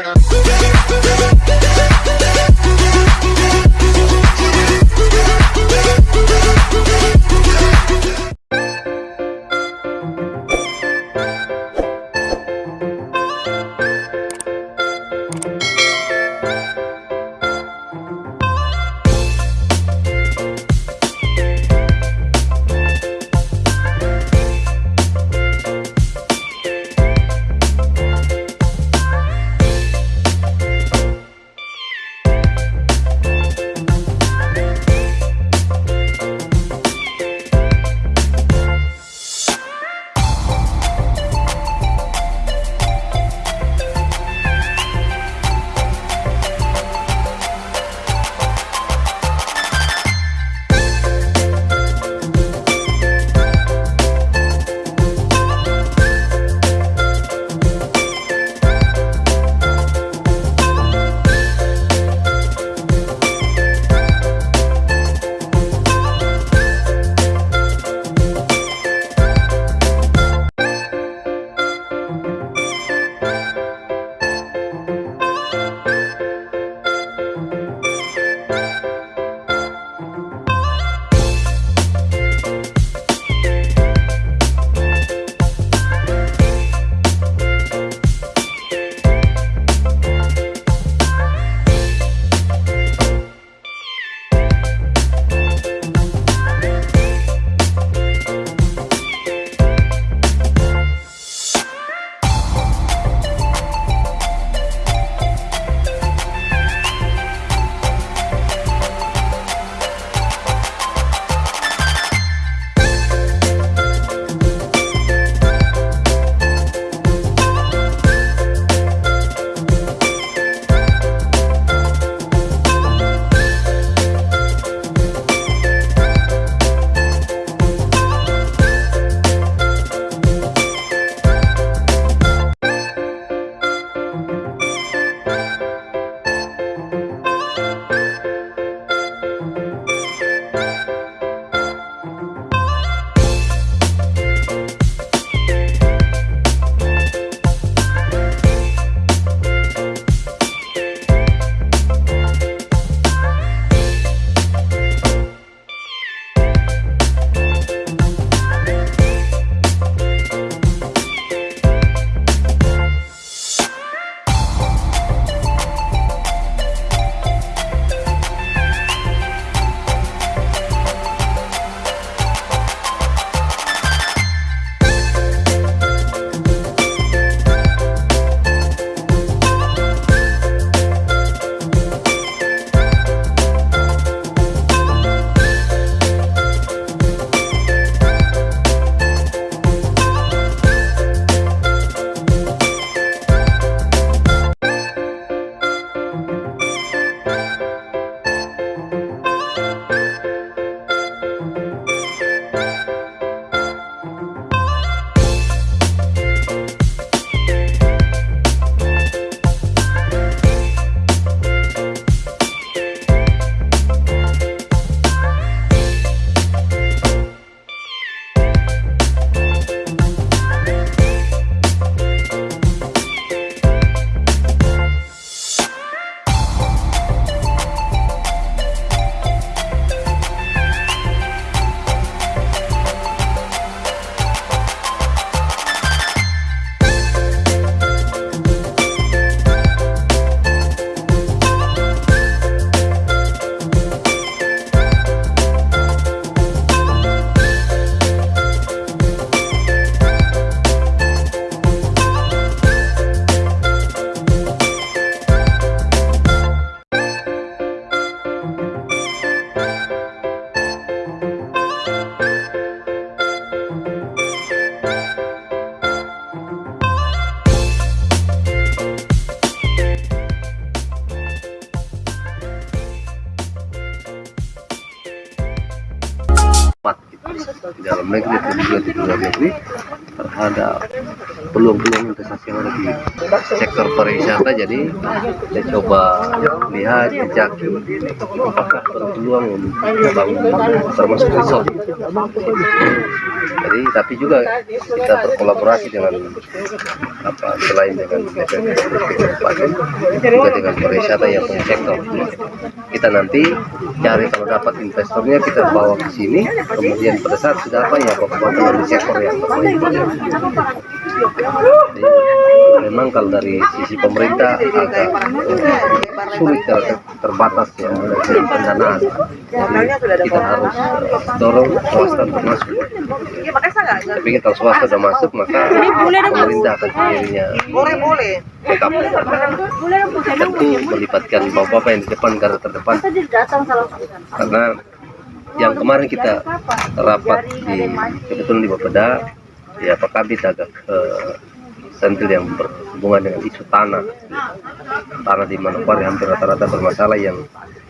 di jadi saya coba lihat jejaki apakah berpeluang membangun termasuk resort Jadi tapi juga kita berkolaborasi dengan apa selain dengan juga dengan pariwisata yang punya sektor. Kita nanti cari kalau dapat investornya kita bawa ke sini, kemudian pada saat sudah apa ya kabupaten di sektor yang terbaik. Memang kalau dari sisi pemerintah agak sulit ter- terbatas ya dari pendanaan. Jadi kita harus eh, dorong swasta untuk masuk. Tapi kalau swasta sudah masuk maka pemerintah akan sendirinya. Tentu melibatkan bapak-bapak yang di depan garda terdepan karena yang kemarin kita rapat di kebetulan di Bapeda ya Pak Kabit agak eh, sentil yang berhubungan dengan isu tanah tanah di Manokwari hampir rata-rata bermasalah yang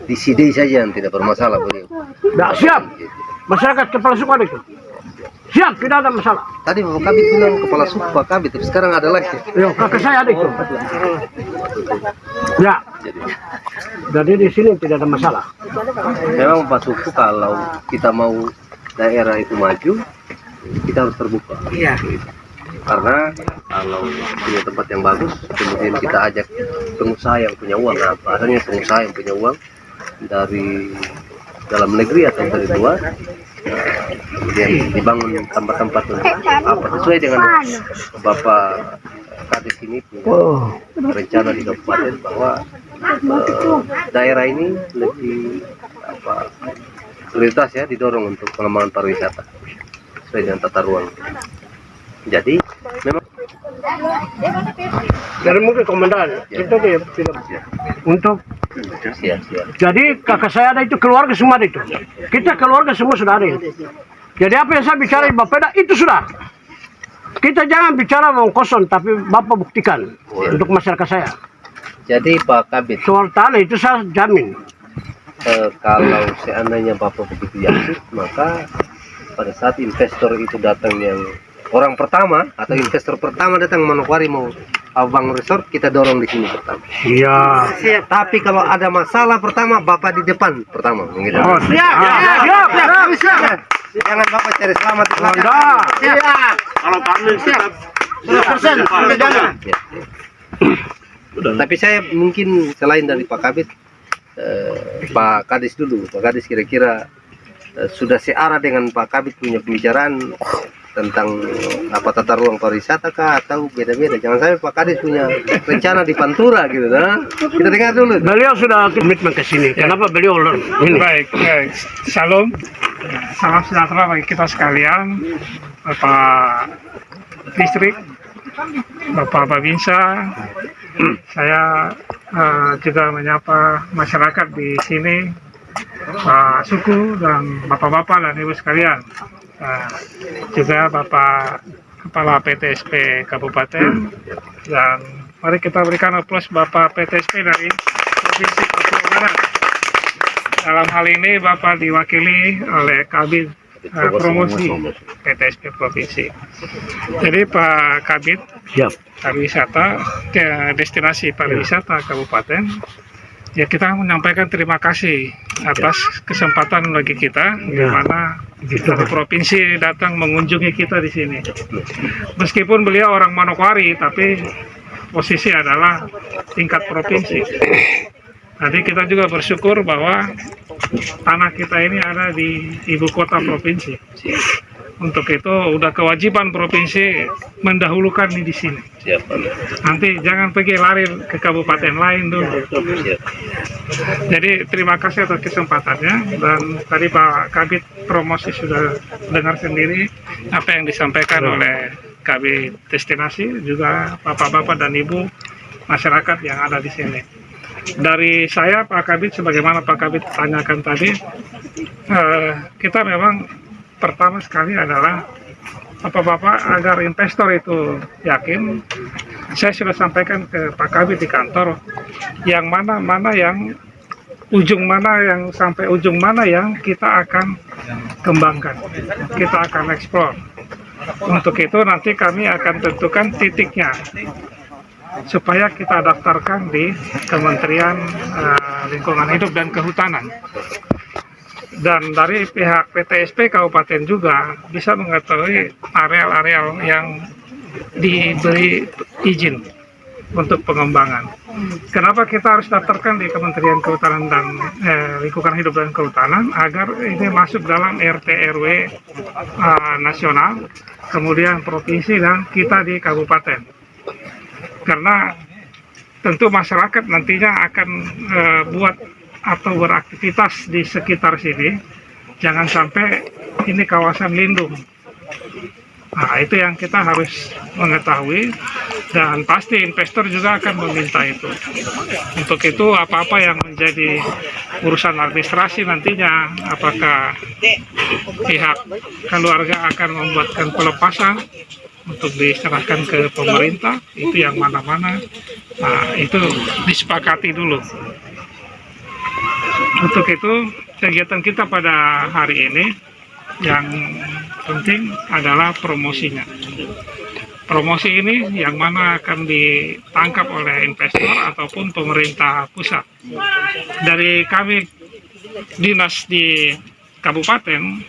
di Sidei saja yang tidak bermasalah beliau Tidak siap. Masyarakat kepala suku ada itu. Siap, tidak ada masalah. tadi Bapak Kabit bilang kepala suku Pak Kabit tapi sekarang ada lagi Ya, kakak saya ada itu. Ya, jadi jadi di sini tidak ada masalah. memang Pak Suku kalau kita mau daerah itu maju kita harus terbuka. Iya. karena kalau punya tempat yang bagus kemudian kita ajak pengusaha yang punya uang. Nah bahasanya pengusaha yang punya uang dari dalam negeri atau dari luar nah, kemudian dibangun tempat-tempat apa? Sesuai dengan bapak kadis ini punya Oh, rencana di kabupaten bahwa eh, daerah ini lebih apa prioritas ya didorong untuk pengembangan pariwisata sesuai dengan tata ruang. Jadi memang dari mungkin komandan itu dia tidak untuk siap siap. jadi kakak saya ada itu keluarga semua itu. Kita keluarga semua sudah ada. Jadi apa yang saya bicara di Bapeda itu sudah. Kita jangan bicara mau kosong tapi Bapak buktikan untuk masyarakat saya. Jadi Pak Kabit Soal tanah itu saya jamin. eh, kalau seandainya Bapak begitu yakin maka pada saat investor itu datang yang orang pertama atau investor pertama datang Manokwari mau abang resort kita dorong di sini pertama. Iya. Siap. Tapi kalau ada masalah pertama bapak di depan pertama. Gitu. Oh, siap. Siap. Siap. siap. Jangan bapak cari selamat di belakang. Anda. Siap. Kalau kami siap. 100% kami jalan. Ya. Tapi saya mungkin selain dari Pak Kabit, eh, Pak Kadis dulu. Pak Kadis kira-kira sudah searah dengan Pak Kabit punya pembicaraan tentang eh, apa tata ruang pariwisata kah atau beda-beda. Jangan sampai Pak Kadis punya rencana di Pantura gitu. Nah. Kita dengar dulu. Beliau sudah komitmen ke sini. Kenapa beliau ini? Baik, baik. Shalom. Salam sejahtera bagi kita sekalian. Bapak Distrik, Bapak Babinsa, saya eh, juga menyapa masyarakat di sini, Pak Suku dan Bapak-Bapak dan Ibu sekalian. Juga Bapak Kepala PTSP Kabupaten dan mari kita berikan aplaus Bapak PTSP dari Provinsi Papua Barat. Dalam hal ini Bapak diwakili oleh Kabit eh, Promosi PTSP Provinsi. Jadi Pak Kabit Siap. pariwisata ke destinasi pariwisata kabupaten ya kita menyampaikan terima kasih atas kesempatan bagi kita di Ya. mana dari provinsi datang mengunjungi kita di sini meskipun beliau orang Manokwari tapi posisi adalah tingkat provinsi Jadi kita juga bersyukur bahwa tanah kita ini ada di ibu kota provinsi. Untuk itu udah kewajiban provinsi mendahulukan ini di sini. Siap. Nanti jangan pergi lari ke kabupaten lain dulu. Siap. Jadi terima kasih atas kesempatannya dan tadi Pak Kabit promosi sudah dengar sendiri apa yang disampaikan oleh Kabit destinasi juga bapak-bapak dan ibu masyarakat yang ada di sini. Dari saya Pak Kabit sebagaimana Pak Kabit tanyakan tadi eh, kita memang pertama sekali adalah Bapak-bapak agar investor itu yakin saya sudah sampaikan ke Pak Kabit di kantor yang mana mana yang ujung mana yang sampai ujung mana yang kita akan kembangkan kita akan eksplor untuk itu nanti kami akan tentukan titiknya supaya kita daftarkan di Kementerian eh, Lingkungan Hidup dan Kehutanan dan dari pihak PTSP Kabupaten juga bisa mengetahui areal-areal yang diberi izin untuk pengembangan. Kenapa kita harus daftarkan di Kementerian Kehutanan dan eh, Lingkungan Hidup dan Kehutanan agar ini masuk dalam RT RW eh, nasional, kemudian provinsi dan kita di kabupaten. Karena tentu masyarakat nantinya akan eh, buat atau beraktivitas di sekitar sini, jangan sampai ini kawasan lindung. Nah, itu yang kita harus mengetahui dan pasti investor juga akan meminta itu. Untuk itu apa-apa yang menjadi urusan administrasi nantinya, apakah pihak keluarga akan membuatkan pelepasan untuk diserahkan ke pemerintah, itu yang mana-mana, nah, itu disepakati dulu. Untuk itu kegiatan kita pada hari ini yang penting adalah promosinya. Promosi ini yang mana akan ditangkap oleh investor ataupun pemerintah pusat. Dari kami dinas di kabupaten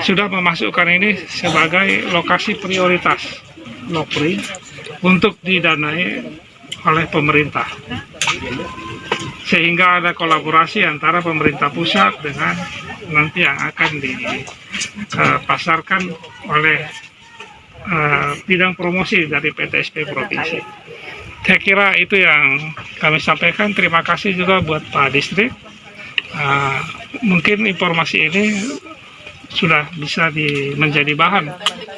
sudah memasukkan ini sebagai lokasi prioritas LOPRI untuk didanai oleh pemerintah sehingga ada kolaborasi antara pemerintah pusat dengan nanti yang akan dipasarkan oleh uh, bidang promosi dari PTSP Provinsi. Saya kira itu yang kami sampaikan. Terima kasih juga buat Pak Distrik. Uh, mungkin informasi ini sudah bisa di, menjadi bahan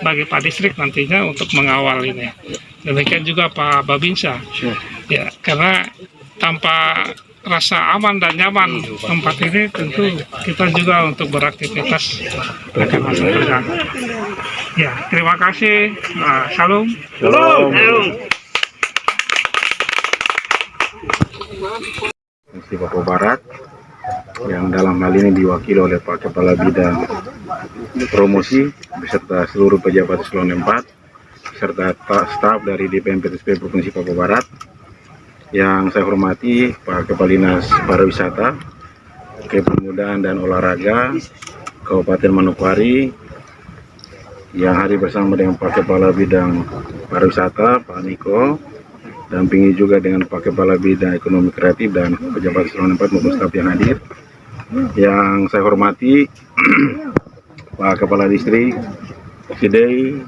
bagi Pak Distrik nantinya untuk mengawal ini. Demikian juga Pak Babinsa. Ya, karena tanpa rasa aman dan nyaman tempat ini tentu kita juga untuk beraktivitas akan masuk terganggu. Ya, terima kasih. Uh, salam. Shalom. Provinsi Papua Barat yang dalam hal ini diwakili oleh Pak Kepala Bidang Promosi beserta seluruh pejabat eselon 4 serta staf dari DPM PTSP Provinsi Papua Barat yang saya hormati Pak Kepala Dinas Pariwisata, Kepemudaan dan Olahraga Kabupaten Manokwari yang hari bersama dengan Pak Kepala Bidang Pariwisata Pak Niko dampingi juga dengan Pak Kepala Bidang Ekonomi Kreatif dan pejabat eselon 4 maupun yang hadir. Yang saya hormati Pak Kepala Distrik Sidei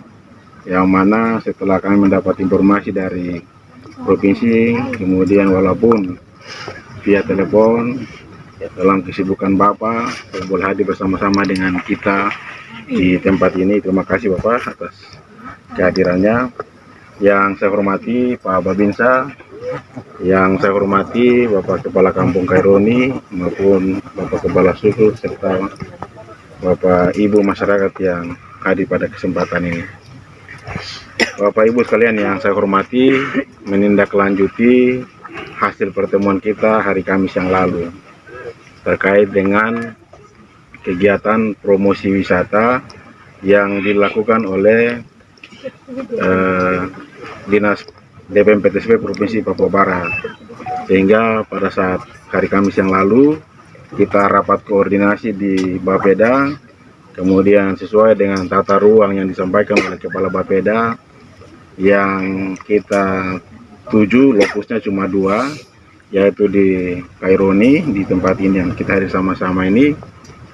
yang mana setelah kami mendapat informasi dari provinsi kemudian walaupun via telepon dalam kesibukan Bapak boleh hadir bersama-sama dengan kita di tempat ini. Terima kasih Bapak atas kehadirannya. Yang saya hormati Pak Babinsa. Yang saya hormati Bapak Kepala Kampung Kaironi maupun Bapak Kepala Suku serta Bapak Ibu masyarakat yang hadir pada kesempatan ini Bapak Ibu sekalian yang saya hormati menindaklanjuti hasil pertemuan kita hari Kamis yang lalu terkait dengan kegiatan promosi wisata yang dilakukan oleh eh, Dinas DPM PTSP Provinsi Papua Barat. Sehingga pada saat hari Kamis yang lalu kita rapat koordinasi di Bapeda kemudian sesuai dengan tata ruang yang disampaikan oleh Kepala Bapeda yang kita tuju lokusnya cuma dua yaitu di Kaironi di tempat ini yang kita hadir sama-sama ini.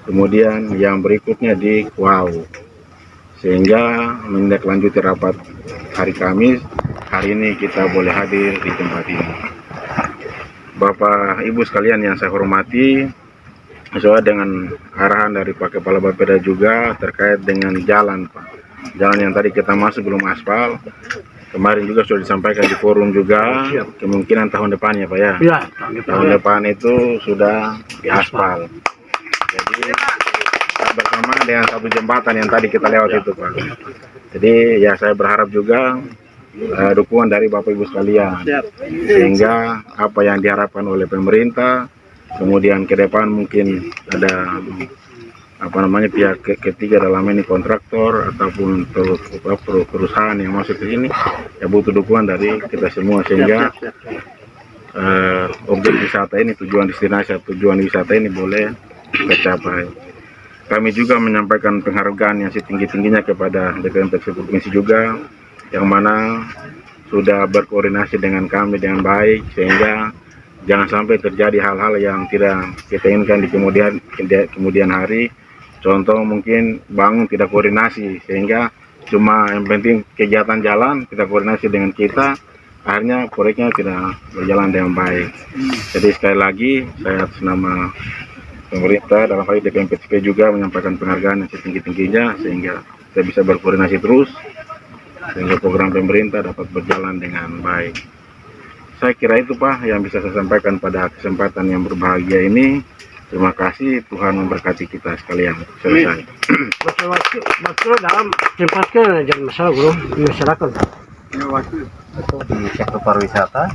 Kemudian yang berikutnya di Wow sehingga menindaklanjuti rapat hari Kamis hari ini kita boleh hadir di tempat ini. Bapak Ibu sekalian yang saya hormati sesuai dengan arahan dari Pak Kepala Bapeda juga terkait dengan jalan Pak jalan yang tadi kita masuk belum aspal. Kemarin juga sudah disampaikan di forum juga kemungkinan tahun depan ya Pak ya, Ya, tahun depan itu sudah diaspal jadi bersama dengan satu jembatan yang tadi kita lewat itu Pak. Jadi ya saya berharap juga eh, dukungan dari Bapak Ibu sekalian. Sehingga apa yang diharapkan oleh pemerintah kemudian ke depan mungkin ada apa namanya pihak ke- ketiga dalam ini kontraktor ataupun per- per- per- perusahaan yang masuk ke sini ya butuh dukungan dari kita semua. Sehingga eh, objek wisata ini tujuan destinasi tujuan wisata ini boleh tercapai. Kami juga menyampaikan penghargaan yang setinggi-tingginya kepada DPM Provinsi juga yang mana sudah berkoordinasi dengan kami dengan baik sehingga jangan sampai terjadi hal-hal yang tidak kita inginkan di kemudian kemudian hari contoh mungkin bangun tidak koordinasi sehingga cuma yang penting kegiatan jalan kita koordinasi dengan kita akhirnya proyeknya tidak berjalan dengan baik. Jadi sekali lagi saya atas nama pemerintah dalam hal ini DPM PTP juga menyampaikan penghargaan yang setinggi-tingginya sehingga kita bisa berkoordinasi terus sehingga program pemerintah dapat berjalan dengan baik. Saya kira itu Pak yang bisa saya sampaikan pada kesempatan yang berbahagia ini terima kasih Tuhan memberkati kita sekalian. Selesai. Waktu dalam tempatkan jangan masalah di masyarakat. di sektor pariwisata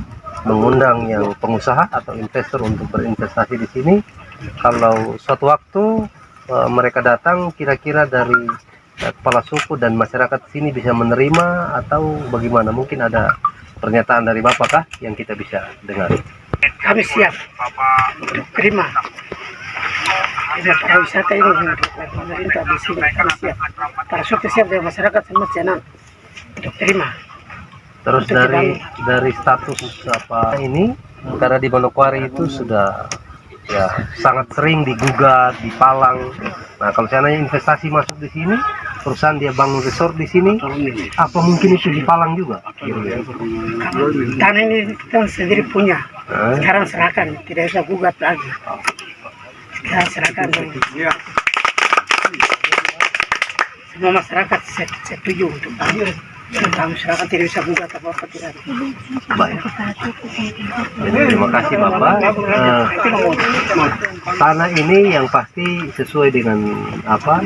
mengundang yang pengusaha atau investor untuk berinvestasi di sini. Kalau suatu waktu eh, mereka datang kira-kira dari eh, kepala suku dan masyarakat sini bisa menerima atau bagaimana? Mungkin ada pernyataan dari Bapak kah yang kita bisa dengar? Kami siap. Terima Pariwisata ini pemerintah di sini kami siap para suku siap dan masyarakat semua senang untuk terima. Terus dari dari status apa ini karena di Manokwari itu sudah ya sangat sering digugat dipalang. Nah kalau seandainya investasi masuk di sini perusahaan dia bangun resort di sini apa mungkin itu dipalang juga? Tanah ini kita sendiri punya. Sekarang serahkan tidak bisa gugat lagi sekarang serahkan dulu semua masyarakat se- setuju untuk tentang masyarakat tidak bisa gugat apa apa tidak baik Jadi, terima kasih Bapak Eh, tanah ini yang pasti sesuai dengan apa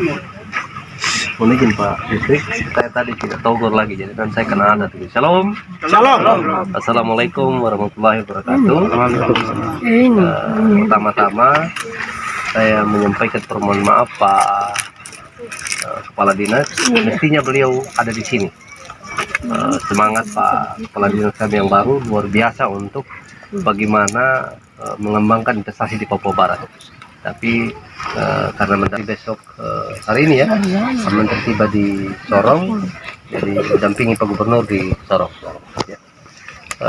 Mohon izin Pak Distrik, saya tadi tidak togor lagi, jadi kan saya kena adat. ini. Shalom. Salam. Assalamualaikum warahmatullahi wabarakatuh. Eh, Pertama-tama saya menyampaikan permohonan maaf Pak eh, Kepala Dinas. Mestinya beliau ada di sini. Eh, semangat Pak Kepala Dinas kami yang baru luar biasa untuk bagaimana eh, mengembangkan investasi di Papua Barat. Tapi karena menteri besok hari ini ya, menteri tiba di Sorong, jadi mendampingi Pak Gubernur di Sorong. Ya.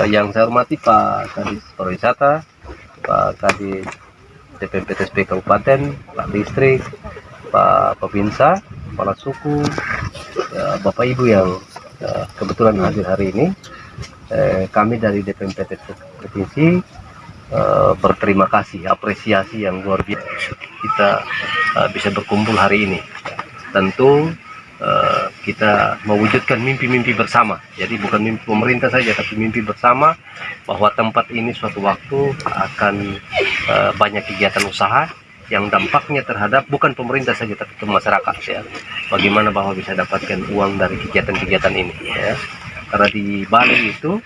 Yang saya hormati Pak Kadis Pariwisata, Pak Kadis DPPTSP Kabupaten, Pak Distrik, Pak Pepinsa, Kepala Suku, ya, Bapak Ibu yang ya, kebetulan hadir hari ini. Eh, kami dari DPMPT Provinsi eh, berterima kasih, apresiasi yang luar biasa kita eh, bisa berkumpul hari ini. Tentu eh, kita mewujudkan mimpi-mimpi bersama. Jadi bukan mimpi pemerintah saja, tapi mimpi bersama bahwa tempat ini suatu waktu akan eh, banyak kegiatan usaha yang dampaknya terhadap bukan pemerintah saja tapi ke masyarakat ya. Bagaimana bahwa bisa dapatkan uang dari kegiatan-kegiatan ini ya. Karena di Bali itu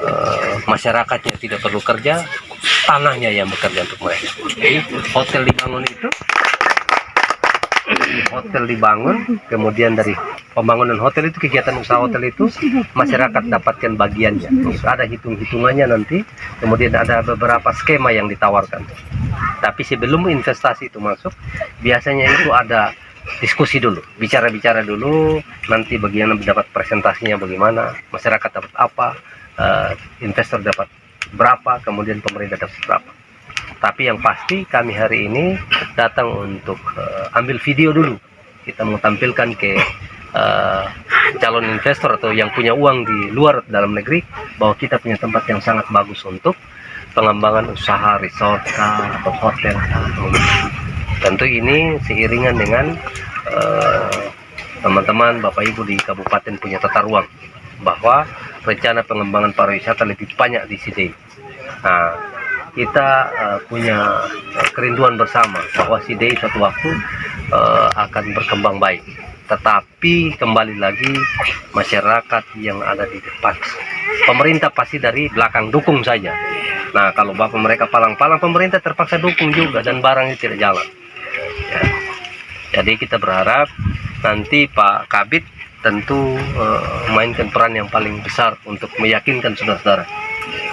eh, masyarakatnya tidak perlu kerja, tanahnya yang bekerja untuk mereka. Jadi hotel dibangun itu hotel dibangun, kemudian dari pembangunan hotel itu kegiatan usaha hotel itu masyarakat dapatkan bagiannya. Terus ada hitung-hitungannya nanti, kemudian ada beberapa skema yang ditawarkan. Tapi sebelum investasi itu masuk, biasanya itu ada diskusi dulu, bicara-bicara dulu, nanti bagian dapat presentasinya bagaimana, masyarakat dapat apa, eh, investor dapat berapa, kemudian pemerintah dapat berapa. Tapi yang pasti kami hari ini datang untuk eh, ambil video dulu. Kita mau tampilkan ke eh, calon investor atau yang punya uang di luar dalam negeri bahwa kita punya tempat yang sangat bagus untuk pengembangan usaha resort kah, atau hotel. Tentu ini seiringan dengan eh, teman-teman Bapak Ibu di kabupaten punya tata ruang bahwa rencana pengembangan pariwisata lebih banyak di sini. Nah, kita eh, punya kerinduan bersama bahwa Sidei suatu waktu eh, akan berkembang baik. Tetapi kembali lagi masyarakat yang ada di depan. Pemerintah pasti dari belakang dukung saja. Nah, kalau bapak mereka palang-palang, pemerintah terpaksa dukung juga dan barangnya tidak jalan. Ya. Jadi kita berharap nanti Pak Kabit tentu eh, mainkan peran yang paling besar untuk meyakinkan saudara-saudara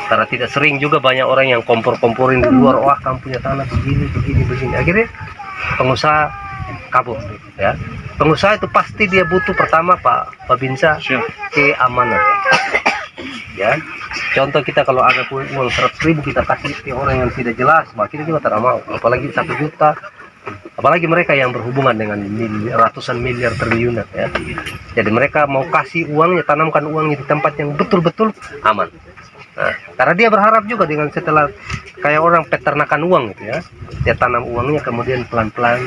karena tidak sering juga banyak orang yang kompor-komporin di luar wah kamu punya tanah begini begini begini. Akhirnya pengusaha kabur ya. Pengusaha itu pasti dia butuh pertama Pak Babinsa keamanan. Ya. Contoh kita kalau ada uang seratus ribu kita kasih ke orang yang tidak jelas maka kita juga tidak mau. Apalagi satu juta. Apalagi mereka yang berhubungan dengan mil- ratusan miliar triliunan ya. Jadi mereka mau kasih uangnya tanamkan uangnya di tempat yang betul-betul aman Nah, karena dia berharap juga dengan setelah kayak orang peternakan uang gitu ya. Dia tanam uangnya kemudian pelan-pelan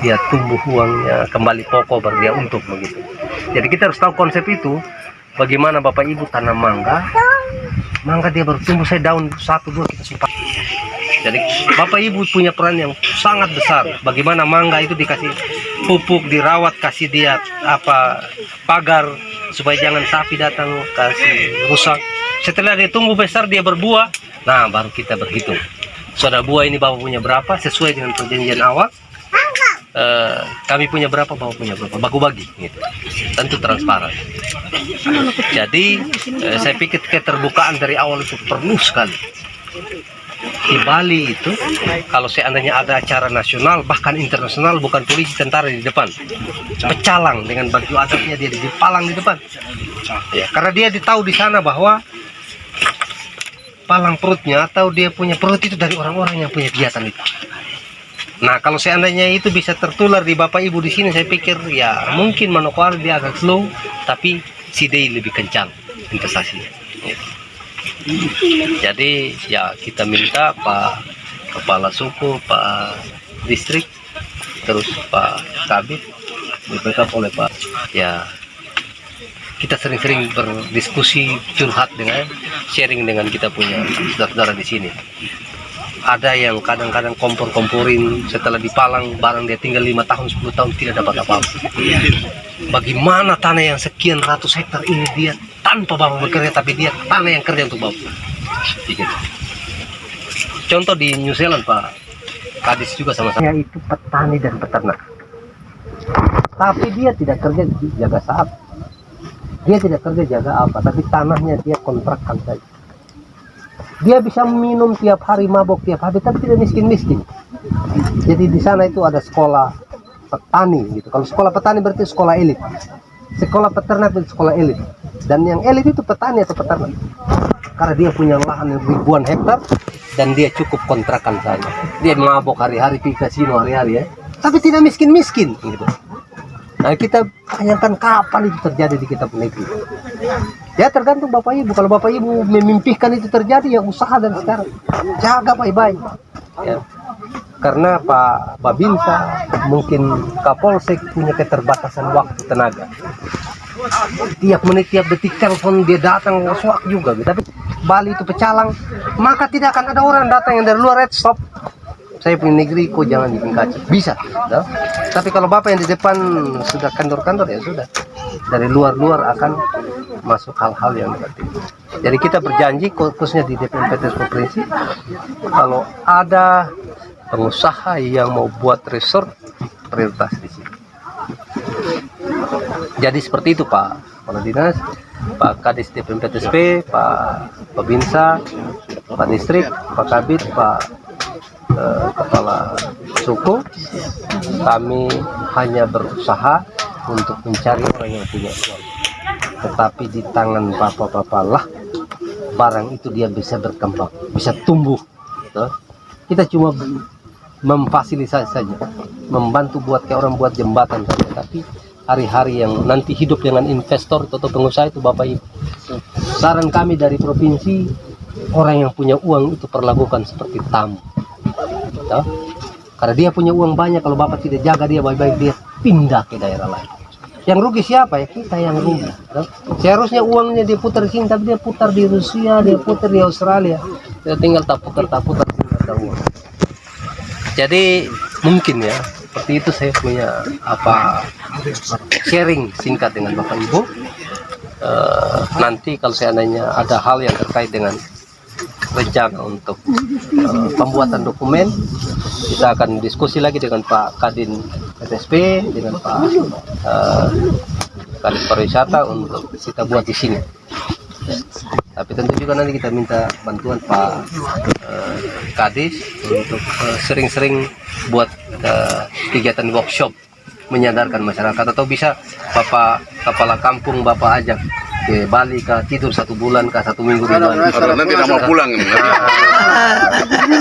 dia tumbuh uangnya kembali pokok baru dia untung begitu. Jadi kita harus tahu konsep itu bagaimana bapak ibu tanam mangga. Mangga dia baru tumbuh saya daun satu dua kita simpan jadi bapak ibu punya peran yang sangat besar. Bagaimana mangga itu dikasih pupuk dirawat kasih dia apa pagar supaya jangan sapi datang kasih rusak setelah tumbuh besar dia berbuah. Nah baru kita berhitung. Sudah buah ini bapak punya berapa? Sesuai dengan perjanjian awal. Eh, kami punya berapa? Bapak punya berapa? Baku bagi gitu. Tentu transparan. Jadi eh, saya pikir keterbukaan dari awal itu perlu sekali di Bali itu kalau seandainya ada acara nasional bahkan internasional bukan polisi tentara di depan. Pecalang dengan baju adatnya dia dipalang di depan. Ya karena dia ditahu di sana bahwa palang perutnya atau dia punya perut itu dari orang-orang yang punya kegiatan itu. Nah kalau seandainya itu bisa tertular di bapak ibu di sini saya pikir ya mungkin Manokwari dia agak slow tapi si Day lebih kencang investasinya. Jadi ya kita minta Pak Kepala Suku, Pak Distrik, terus Pak Kabit, di-backup oleh Pak. Ya kita sering-sering berdiskusi, curhat dengan, sharing dengan kita punya saudara-saudara di sini. Ada yang kadang-kadang kompor-komporin setelah dipalang barang dia tinggal lima tahun 10 tahun tidak dapat apa-apa. Bagaimana tanah yang sekian ratus hektar ini dia tanpa bapak bekerja tapi dia tanah yang kerja untuk bapak. Begitu. Contoh di New Zealand Pak, Kadis juga sama-sama. Itu petani dan peternak. Tapi dia tidak kerja jaga sapi. Dia tidak kerja jaga apa, tapi tanahnya dia kontrakkan saja. Dia bisa minum tiap hari, mabok tiap hari, tapi tidak miskin-miskin. Jadi di sana itu ada sekolah petani gitu. Kalau sekolah petani berarti sekolah elit. Sekolah peternak berarti sekolah elit. Dan yang elit itu petani atau peternak. Karena dia punya lahan ribuan hektar dan dia cukup kontrakan saja. Dia mabok hari-hari di kasino hari-hari ya. Tapi tidak miskin-miskin gitu. Nah kita tanyakan kapan itu terjadi di kita negeri. Ya tergantung bapak ibu. Kalau bapak ibu memimpikan itu terjadi ya usaha dan sekarang jaga baik-baik. Ya. Karena Pak Babinsa mungkin Kapolsek punya keterbatasan waktu tenaga. Tiap menit tiap detik telepon dia datang suak juga gitu. Tapi Bali itu pecalang maka tidak akan ada orang datang yang dari luar red stop saya punya negeri kok jangan bikin kacau bisa no? tapi kalau bapak yang di depan sudah kantor-kantor ya sudah dari luar-luar akan masuk hal-hal yang itu jadi kita berjanji khususnya di DPMPT provinsi kalau ada pengusaha yang mau buat resort prioritas di sini. Jadi seperti itu Pak Kepala Dinas Pak Kadis DPMPTSP Pak Babinsa Pak Distrik Pak Kabit Pak eh, Kepala Suku. Kami hanya berusaha untuk mencari orang yang punya uang. Tetapi di tangan bapak-bapak lah barang itu dia bisa berkembang bisa tumbuh gitu. kita cuma memfasilitasi saja membantu buat kayak orang buat jembatan saja. Tapi hari-hari yang nanti hidup dengan investor atau pengusaha itu Bapak Ibu saran kami dari provinsi orang yang punya uang itu perlakukan seperti tamu. Gitu. karena dia punya uang banyak kalau Bapak tidak jaga dia baik-baik dia pindah ke daerah lain. Yang rugi siapa ya? Kita yang rugi gitu. seharusnya uangnya dia putar sini tapi dia putar di Rusia dia putar di Australia. Dia tinggal tak putar tak putar ada uang jadi mungkin ya seperti itu saya punya apa sharing singkat dengan bapak ibu. Eh, nanti kalau seandainya ada hal yang terkait dengan rencana untuk eh, pembuatan dokumen kita akan diskusi lagi dengan Pak Kadin PTSP dengan Pak eh, Kadin pariwisata untuk kita buat di sini tapi tentu juga nanti kita minta bantuan Pak eh, Kadis untuk eh, sering-sering buat eh, kegiatan workshop menyadarkan masyarakat atau bisa Bapak kepala kampung Bapak ajak ke Bali ke tidur satu bulan ke satu minggu di Bali. Nanti tidak mau pulang ini.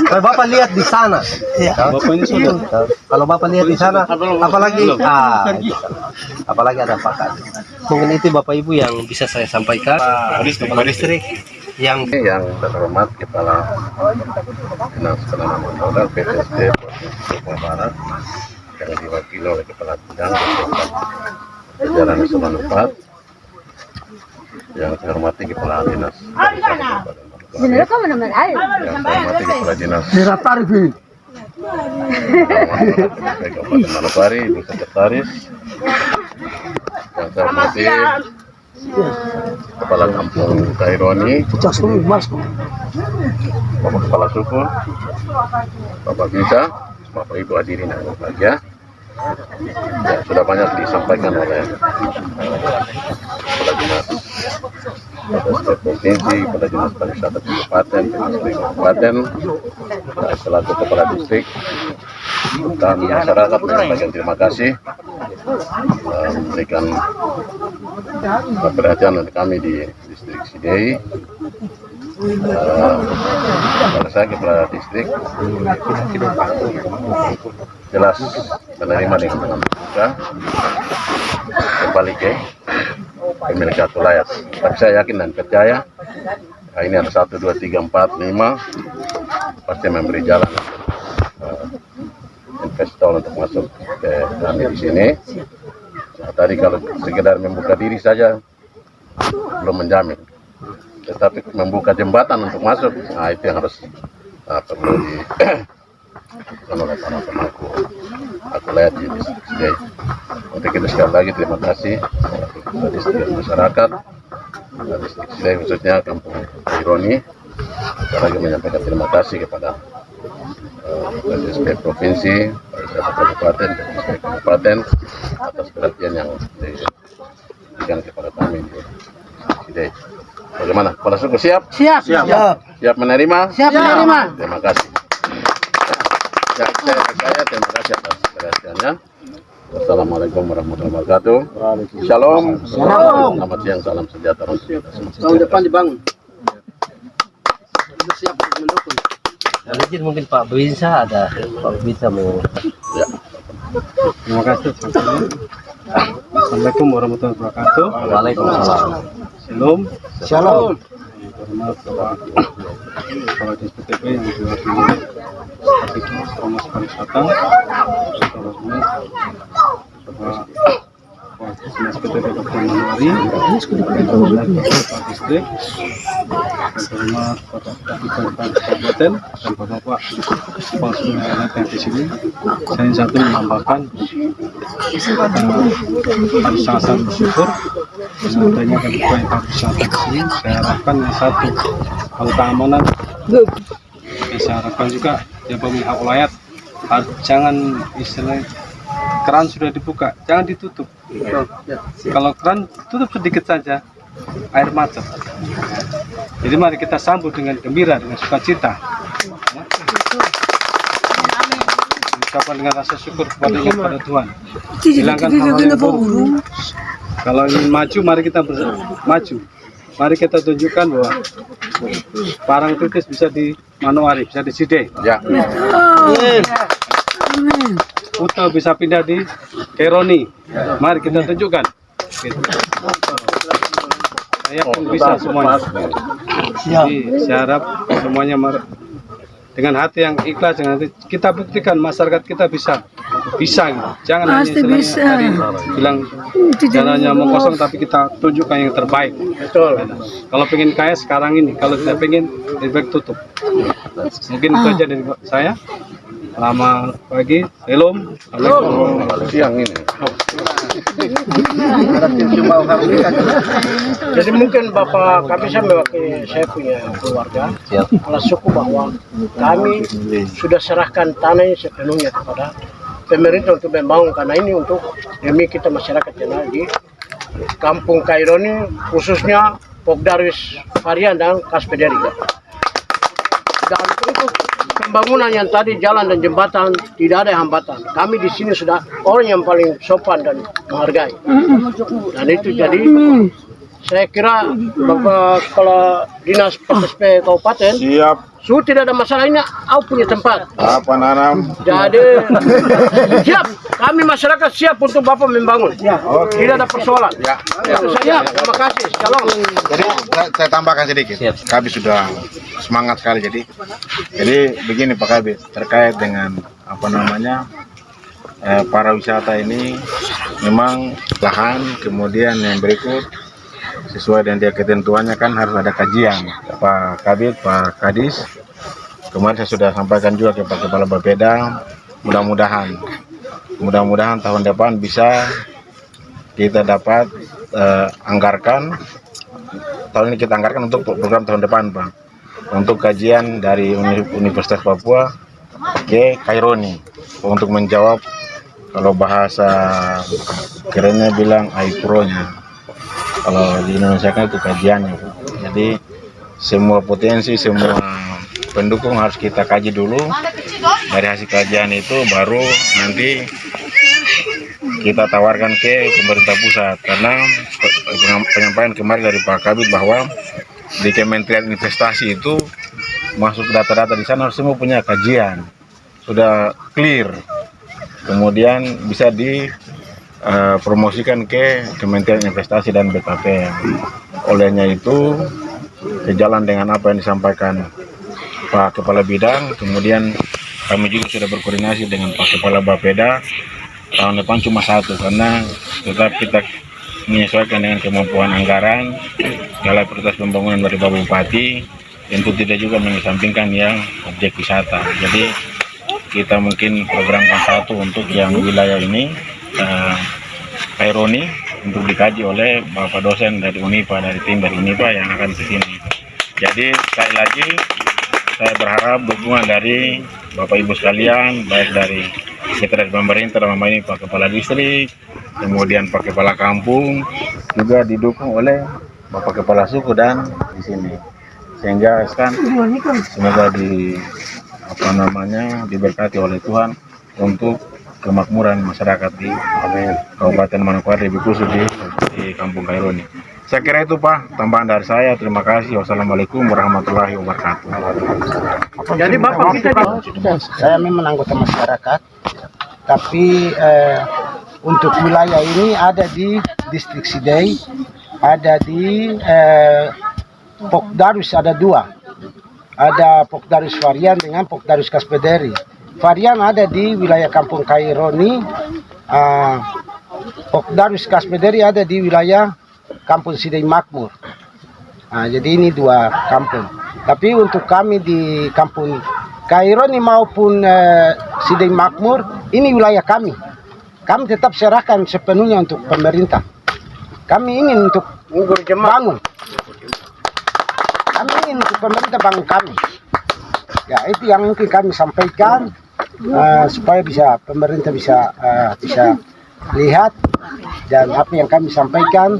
Kalau Bapak lihat di sana, Bapak ini sudah. Kalau Bapak lihat di sana, apalagi ah, apalagi ada Pak Kadis. Mungkin itu Bapak Ibu yang bisa saya sampaikan. Pak Kepala Distrik yang yang terhormat Kepala Dinas Penanaman Modal PTSD Provinsi Papua Barat yang diwakili oleh Kepala Bidang Jajaran Nasional 4 yang saya hormati Kepala Dinas Sebenarnya kok benar-benar ada. yang saya hormati Kepala Dinas Sirap Tarifin. Kabupaten Manokwari, Ibu Sekretaris yang saya hormati Kepala Kampung Kaironi, Bapak Kepala Suku, Bapak Bisa, Bapak Ibu hadirin yang berbahagia. Sudah banyak disampaikan oleh eh, Kepala Dinas Provinsi, Kepala Dinas Pariwisata Kabupaten, Kabupaten, selaku Kepala Distrik, dan masyarakat menyampaikan terima kasih eh, memberikan perhatian dari kami di distrik Sidei pada saya kepala distrik jelas menerima dengan terbuka kembali ke pemilik kartu layar. Tapi saya yakin dan percaya nah, ini ada satu dua tiga empat lima pasti memberi jalan eh, investor untuk masuk ke kami di sini. Nah, tadi kalau sekedar membuka diri saja belum menjamin tetapi membuka jembatan untuk masuk. Nah itu yang harus uh, perlu di oleh para pemangku aku lihat di Sidai untuk itu sekali lagi terima kasih. Kepada distrik masyarakat distrik Sidai khususnya kampung Ironi sekali lagi menyampaikan terima kasih kepada uh, distrik provinsi pariwisata kabupaten distrik kabupaten atas perhatian yang diberikan kepada kami di Bagaimana? Kepala suku siap? Siap. Siap. Siap menerima? Siap menerima. Terima kasih. Ya, saya, saya terima kasih atas perhatiannya. Wassalamualaikum warahmatullahi wabarakatuh. Shalom. Shalom. Selamat siang, salam sejahtera untuk kita semua. Tahun depan dibangun. Sudah siap untuk mendukung. Izin mungkin Pak Bisa ada Pak Bisa mau Terima kasih. Assalamualaikum warahmatullahi wabarakatuh. Waalaikumsalam. Shalom. Shalom. Hormat Bapak Kepala yang Pariwisata, Bapak Kepala Manwari, Bapak Distrik, hormat Bapak Kabupaten Kabupaten dan Bapak Sungai yang di sini. Saya satu menambahkan harus sangat bersyukur dengan adanya kebutuhan pariwisata di sini. Saya harapkan yang satu kalau keamanan, saya harapkan juga yang pemilik hak jangan istilahnya keran sudah dibuka, jangan ditutup. Kalau keran tutup sedikit saja, air macet. Jadi mari kita sambut dengan gembira, dengan sukacita. Ucapkan dengan rasa syukur kepada kepada Tuhan. Hilangkan hal-hal yang buruk. Kalau ingin maju, mari kita maju. Mari kita tunjukkan bahwa parang tukis bisa di Manowari, bisa di Side. Ya, Uta bisa pindah di Keroni. Mari kita tunjukkan. Gitu. Saya yakin bisa semuanya. Jadi saya harap semuanya dengan hati yang ikhlas, dengan hati, kita buktikan masyarakat kita bisa, bisa gitu. Jangan hanya istilahnya tadi bilang jangan hanya omong kosong, tapi kita tunjukkan yang terbaik. Betul. Kalau pengen kaya sekarang ini, kalau tidak pengen lebih baik tutup. Mungkin itu aja dari saya. Selamat pagi. Assalamualaikum. kalau siang ini. Jadi mungkin Bapak kami saya mewakili saya punya keluarga. Kepala suku bahwa kami sudah serahkan tanah ini sepenuhnya kepada pemerintah untuk membangun. Karena ini untuk demi kita masyarakat yang di Kampung Kaironi khususnya Pokdaris Varian dan Kaspederi. Pembangunan yang tadi jalan dan jembatan tidak ada hambatan. Kami di sini sudah orang yang paling sopan dan menghargai. Dan itu jadi saya kira Bapak Kepala Dinas PTSP Kabupaten Siap. Su tidak ada masalah ini, aku punya tempat. Apa nanam? Jadi siap, kami masyarakat siap untuk Bapak membangun. Tidak ada persoalan. Itu saja. Terima kasih. Shalom. Jadi saya, saya tambahkan sedikit. Kami sudah semangat sekali jadi. Jadi begini Pak Kabit terkait dengan apa namanya eh, para wisata ini memang lahan kemudian yang berikut sesuai dengan ketentuannya kan harus ada kajian. Pak Kabit Pak Kadis. Kemarin saya sudah sampaikan juga ke Pak Kepala Bapeda mudah-mudahan mudah-mudahan tahun depan bisa kita dapat eh, anggarkan tahun ini kita anggarkan untuk program tahun depan Pak. Untuk kajian dari Uni- Universitas Papua ke Kaironi. Untuk menjawab kalau bahasa kerennya bilang AIPRO-nya kalau di Indonesia kan itu kajiannya Bu. jadi semua potensi semua pendukung harus kita kaji dulu. Dari hasil kajian itu baru nanti kita tawarkan ke pemerintah pusat. Karena penyampaian kemarin dari Pak Kabit bahwa di Kementerian Investasi itu masuk data-data di sana semua punya kajian. Sudah clear. Kemudian bisa di eh, promosikan ke Kementerian Investasi dan BKPM olehnya itu sejalan dengan apa yang disampaikan Pak Kepala Bidang. Kemudian kami juga sudah berkoordinasi dengan Pak Kepala Bapeda. Tahun depan cuma satu karena tetap kita menyesuaikan dengan kemampuan anggaran segala prioritas pembangunan dari Bapak Bupati tentu tidak juga mengesampingkan yang objek wisata. Jadi kita mungkin programkan satu untuk yang wilayah ini eh, Kaironi untuk dikaji oleh Bapak dosen dari Unipa dari tim dari Unipa yang akan ke sini jadi sekali lagi saya berharap dukungan dari Bapak Ibu sekalian, baik dari sekretariat pemerintah dalam ini Pak Kepala Distrik, kemudian Pak Kepala Kampung, juga didukung oleh Bapak Kepala Suku dan di sini. Sehingga kan semoga di apa namanya diberkati oleh Tuhan untuk kemakmuran masyarakat di Kabupaten Manokwari lebih khusus di, di Kampung Kaironi. Saya kira itu Pak, tambahan dari saya. Terima kasih. Wassalamualaikum warahmatullahi wabarakatuh. Jadi Bapak kita saya memang anggota masyarakat, tapi eh, untuk wilayah ini ada di distrik Sidai, ada di eh, Pokdarus ada dua, ada Pokdarus Varian dengan Pokdarus Kaspederi. Varian ada di wilayah Kampung Kaironi, ah, Pokdarus Kaspederi ada di wilayah Kampung Sidai Makmur. Nah, jadi ini dua kampung. Tapi untuk kami di kampung Kaironi maupun eh, Sidai Makmur, ini wilayah kami. Kami tetap serahkan sepenuhnya untuk pemerintah. Kami ingin untuk bangun. Kami ingin untuk pemerintah bangun kami. Ya itu yang mungkin kami sampaikan eh, supaya bisa pemerintah bisa eh, bisa lihat dan apa yang kami sampaikan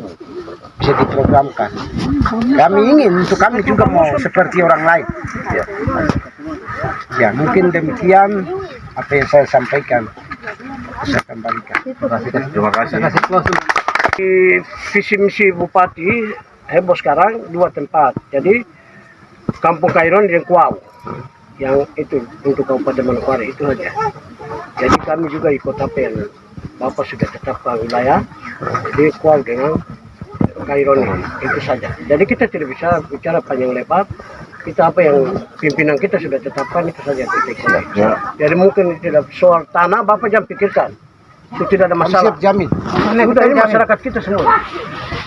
bisa diprogramkan. Kami ingin untuk kami juga mau seperti orang lain. Ya, ya mungkin demikian apa yang saya sampaikan. Saya kembalikan. Terima kasih. di visi misi Bupati heboh sekarang dua tempat. Jadi Kampung Kairon dan Kuau yang itu untuk Kabupaten Manokwari itu saja. Jadi kami juga ikut apa yang Bapak sudah tetapkan wilayah di Kuau dengan Kairon itu saja. Jadi kita tidak bisa bicara panjang lebar. Kita apa yang pimpinan kita sudah tetapkan itu saja. Ya. Jadi mungkin tidak soal tanah Bapak jangan pikirkan. Itu tidak ada Kami masalah. siap jamin. Udah ini masyarakat kita semua.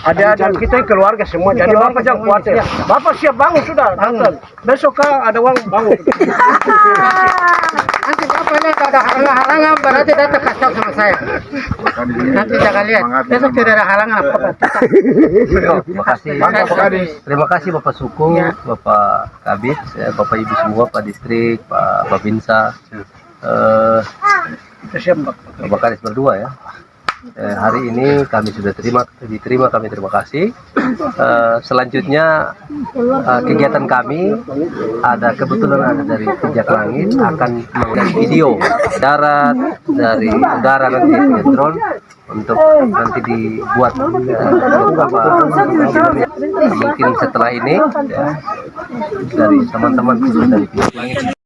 Ada ada kita yang keluarga semua. Jadi bapak jangan khawatir. Bapak siap bangun sudah. Bangun. Besok kah ada uang bangun. Nanti bapak lihat ada halangan berarti datang tahu sama saya. Nanti jangan lihat. Besok tidak ada halangan apa-apa. Terima kasih. Terima kasih Bapak Suku, Bapak Kabit, eh, Bapak Ibu semua, Pak Distrik, Pak Babinsa, eh, siap Pak. Bapak Kadis berdua ya. eh, hari ini kami sudah terima diterima kami terima kasih. Eh, selanjutnya eh, kegiatan kami ada kebetulan ada dari pijak langit akan menggunakan video darat dari udara nanti drone untuk nanti dibuat eh, beberapa mungkin setelah ini ya, dari teman-teman dari pijak langit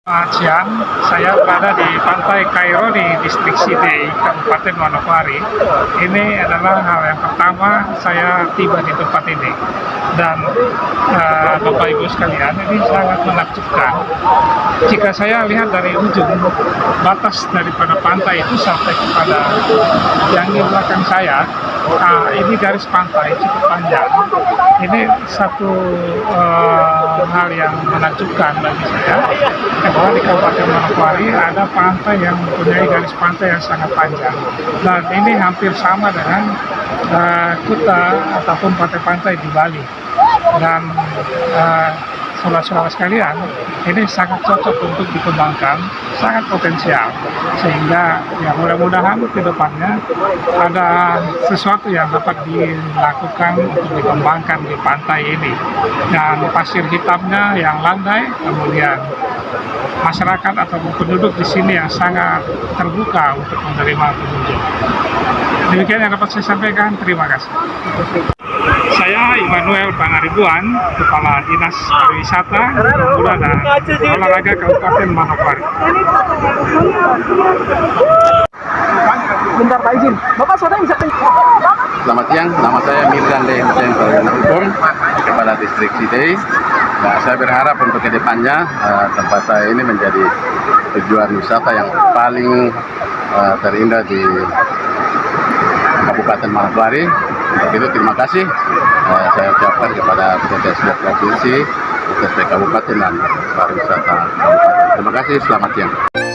Selamat siang, saya berada di pantai Kairo di distrik Sidei, Kabupaten Manokwari. Ini adalah hal yang pertama saya tiba di tempat ini. Dan eh, Bapak Ibu sekalian, ini sangat menakjubkan. Jika saya lihat dari ujung batas daripada pantai itu sampai kepada yang di belakang saya, ah, ini garis pantai cukup panjang. Ini satu eh, hal yang menakjubkan bagi saya. Bahwa di Kabupaten Manokwari ada pantai yang mempunyai garis pantai yang sangat panjang. Dan ini hampir sama dengan uh, kuta ataupun pantai-pantai di Bali. Dan uh, saudara-saudara sekalian ini sangat cocok untuk dikembangkan sangat potensial sehingga ya mudah-mudahan ke depannya ada sesuatu yang dapat dilakukan untuk dikembangkan di pantai ini dan pasir hitamnya yang landai kemudian masyarakat atau penduduk di sini yang sangat terbuka untuk menerima pengunjung. Demikian yang dapat saya sampaikan. Terima kasih. Saya Immanuel Pangaribuan, Kepala Dinas Pariwisata, Pemuda dan Olahraga Kabupaten Manokwari. Bentar Pak izin. Bapak saudara bisa Selamat siang, nama saya Mirdan Le Hussein Hukum, Kepala Distrik Sidei. Nah, saya berharap untuk ke depannya eh, tempat saya ini menjadi tujuan wisata yang paling eh, terindah di Kabupaten Manokwari. Untuk itu terima kasih eh, saya ucapkan kepada PTSD Provinsi, PTSD Kabupaten dan Pariwisata Kabupaten. Terima kasih, selamat siang.